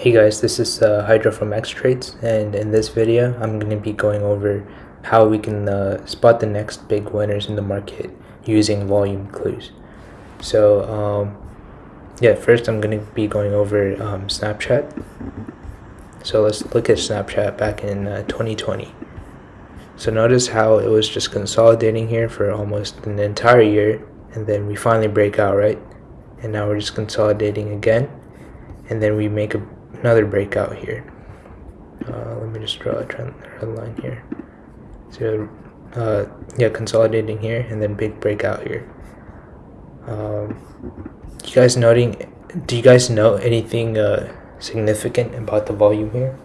Hey guys, this is uh, Hydra from X Trades, and in this video, I'm going to be going over how we can uh, spot the next big winners in the market using volume clues. So, um, yeah, first I'm going to be going over um, Snapchat. So let's look at Snapchat back in uh, 2020. So notice how it was just consolidating here for almost an entire year, and then we finally break out, right? And now we're just consolidating again, and then we make a another breakout here. Uh, let me just draw a trend red line here. So, uh, yeah, consolidating here and then big breakout here. Um, you guys noting? Do you guys know anything uh, significant about the volume here?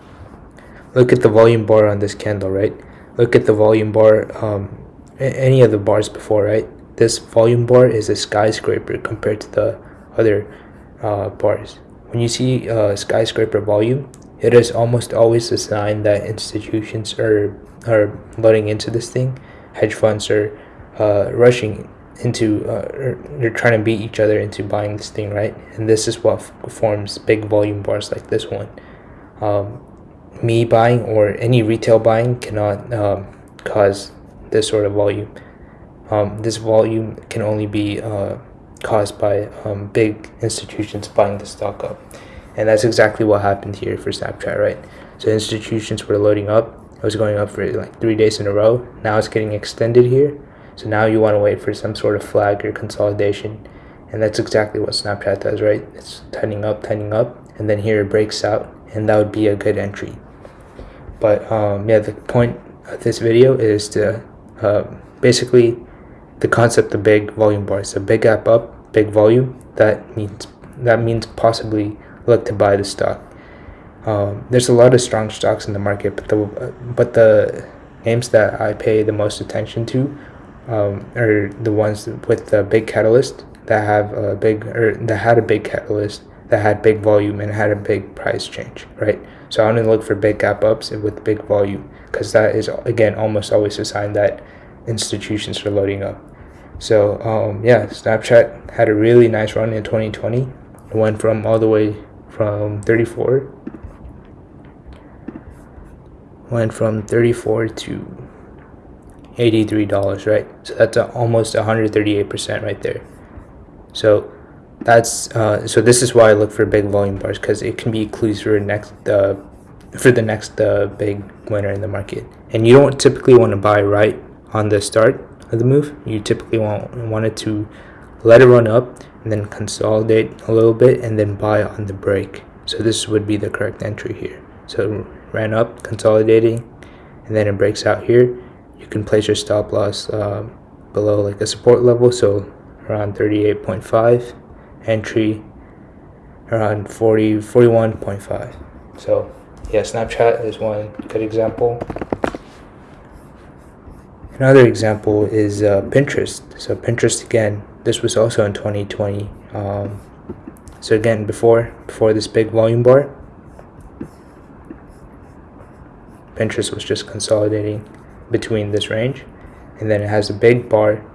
Look at the volume bar on this candle, right? Look at the volume bar. Um, any of the bars before, right? This volume bar is a skyscraper compared to the other uh, bars. When you see uh, skyscraper volume, it is almost always a sign that institutions are, are loading into this thing. Hedge funds are uh, rushing into, uh, they're trying to beat each other into buying this thing, right? And this is what forms big volume bars like this one. Um, me buying or any retail buying cannot um, cause this sort of volume. Um, this volume can only be uh, caused by um, big institutions buying the stock up. And that's exactly what happened here for Snapchat, right? So institutions were loading up. It was going up for like three days in a row. Now it's getting extended here. So now you want to wait for some sort of flag or consolidation. And that's exactly what Snapchat does, right? It's tightening up, tightening up. And then here it breaks out. And that would be a good entry. But um, yeah, the point of this video is to uh, basically the concept of big volume bars. A big gap up, big volume, that means that means possibly look to buy the stock. Um, there's a lot of strong stocks in the market, but the but the names that I pay the most attention to um, are the ones with the big catalyst that have a big or that had a big catalyst that had big volume and had a big price change, right? So I only look for big gap ups with big volume because that is again almost always a sign that institutions are loading up. So um, yeah, Snapchat had a really nice run in 2020. It went from all the way from 34, went from 34 to 83 dollars, right? So that's a, almost 138 percent right there. So that's uh, so this is why I look for big volume bars because it can be clues for next uh, for the next uh, big winner in the market. And you don't typically want to buy right on the start of the move, you typically want, want it to let it run up and then consolidate a little bit and then buy on the break. So this would be the correct entry here. So ran up, consolidating, and then it breaks out here. You can place your stop loss uh, below like a support level, so around 38.5, entry around 40, 41.5. So yeah, Snapchat is one good example. Another example is uh, Pinterest. So Pinterest again, this was also in 2020. Um, so again, before before this big volume bar, Pinterest was just consolidating between this range, and then it has a big bar.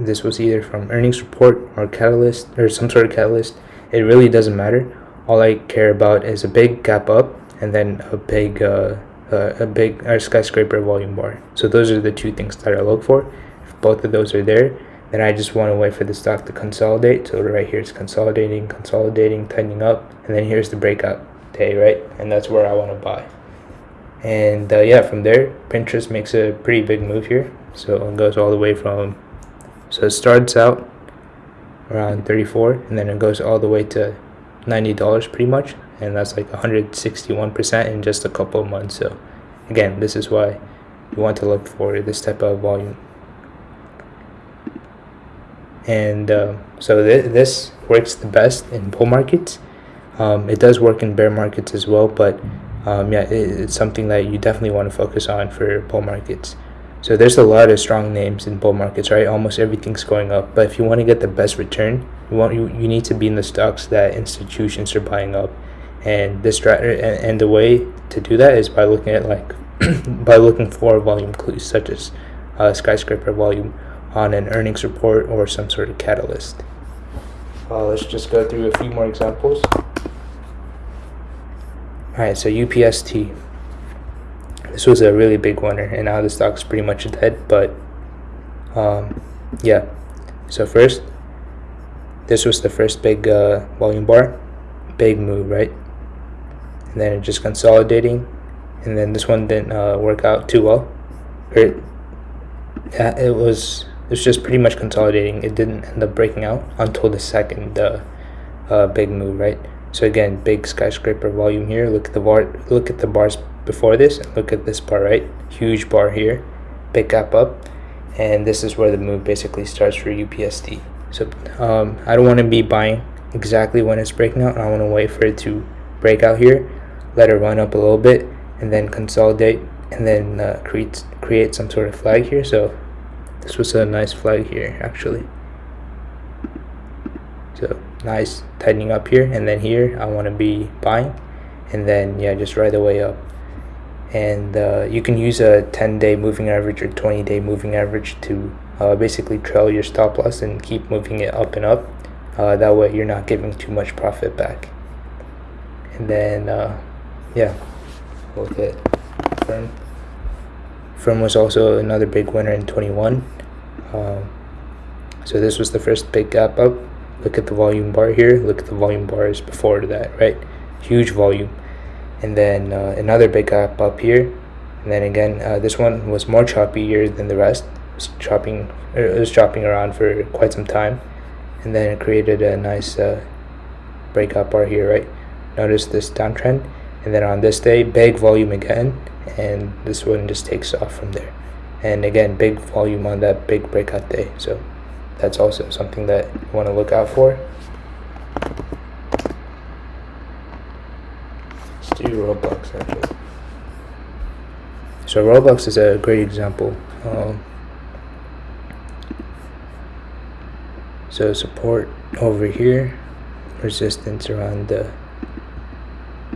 This was either from earnings report or catalyst or some sort of catalyst. It really doesn't matter. All I care about is a big gap up and then a big uh, uh, a big or skyscraper volume bar. So those are the two things that I look for. If both of those are there, then I just want to wait for the stock to consolidate. So right here it's consolidating, consolidating, tightening up, and then here's the breakout day, right? And that's where I want to buy. And uh, yeah, from there, Pinterest makes a pretty big move here. So it goes all the way from, so it starts out around 34 and then it goes all the way to $90 pretty much and that's like 161% in just a couple of months. So again this is why you want to look for this type of volume. And uh, so th this works the best in bull markets. Um, it does work in bear markets as well but um, yeah it, it's something that you definitely want to focus on for bull markets. So there's a lot of strong names in bull markets, right? Almost everything's going up. But if you want to get the best return, you want you, you need to be in the stocks that institutions are buying up and this and, and the way to do that is by looking at like by looking for volume clues such as uh, skyscraper volume on an earnings report or some sort of catalyst uh, let's just go through a few more examples Alright, so UPST. This was a really big winner, and now the stock's pretty much dead, but um, yeah. So, first, this was the first big uh, volume bar, big move, right? And then just consolidating, and then this one didn't uh, work out too well. It, yeah, it was it was just pretty much consolidating. It didn't end up breaking out until the second uh, uh, big move, right? So again, big skyscraper volume here. Look at the bar. Look at the bars before this, and look at this bar, right? Huge bar here, big gap up, and this is where the move basically starts for UPST So um, I don't want to be buying exactly when it's breaking out. I want to wait for it to break out here, let it run up a little bit, and then consolidate, and then uh, create create some sort of flag here. So this was a nice flag here actually. So nice tightening up here, and then here I want to be buying, and then yeah, just right away up and uh, you can use a 10 day moving average or 20 day moving average to uh, basically trail your stop loss and keep moving it up and up uh, that way you're not giving too much profit back and then uh, yeah. Look at firm firm was also another big winner in 21 um, so this was the first big gap up. Look at the volume bar here. Look at the volume bars before that right? Huge volume. And then uh, another big gap up here. And then again uh, this one was more choppier than the rest. It was chopping it was chopping around for quite some time. And then it created a nice uh, breakout bar here right? Notice this downtrend and then on this day big volume again and this one just takes off from there and again big volume on that big breakout day so that's also something that you want to look out for do Roblox actually. So Roblox is a great example. Um, so support over here, resistance around the,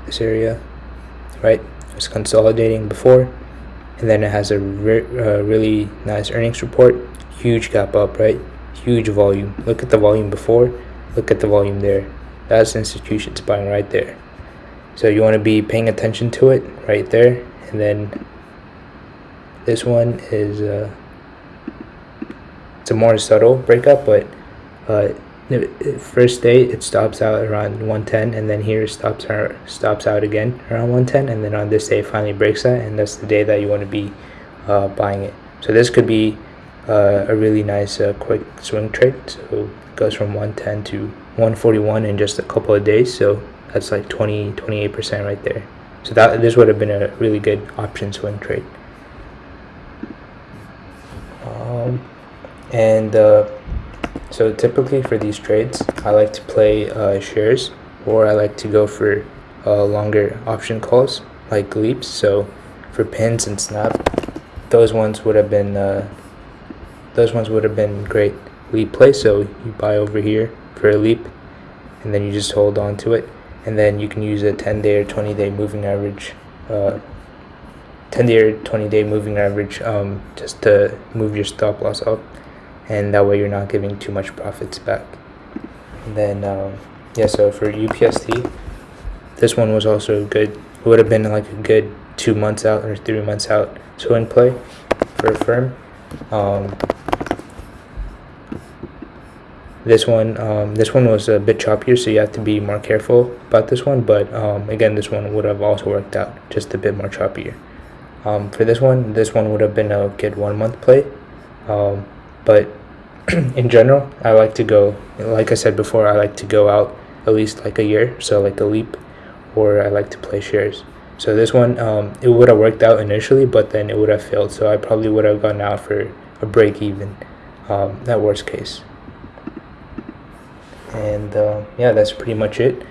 this area, right? It's consolidating before, and then it has a re uh, really nice earnings report. Huge gap up, right? Huge volume. Look at the volume before. Look at the volume there. That's institutions buying right there so you want to be paying attention to it right there and then this one is uh, it's a more subtle breakup but uh, first day it stops out around 110 and then here stops out stops out again around 110 and then on this day finally breaks that and that's the day that you want to be uh, buying it. So this could be uh, a really nice uh, quick swing trade. So it goes from 110 to 141 in just a couple of days. So that's like 20 28 percent right there. So that this would have been a really good option swing trade. Um, and uh, so typically for these trades I like to play uh, shares or I like to go for uh, longer option calls like leaps. So for pins and snap those ones would have been uh, those ones would have been great leap play. So you buy over here for a leap and then you just hold on to it. And then you can use a 10 day or 20 day moving average uh, 10 day or 20 day moving average um, just to move your stop loss up and that way you're not giving too much profits back. And then um, yeah so for UPST this one was also good. It would have been like a good two months out or three months out swing play for Affirm. Um, this one um, this one was a bit choppier so you have to be more careful about this one but um, again this one would have also worked out just a bit more choppier. Um, for this one this one would have been a good one month play. Um, but in general I like to go like I said before I like to go out at least like a year so like a leap or I like to play shares. So this one um, it would have worked out initially but then it would have failed so I probably would have gone out for a break even um, that worst case. And uh, yeah that's pretty much it.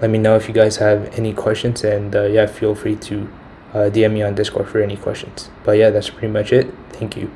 Let me know if you guys have any questions and uh, yeah feel free to uh, dm me on discord for any questions. But yeah that's pretty much it. Thank you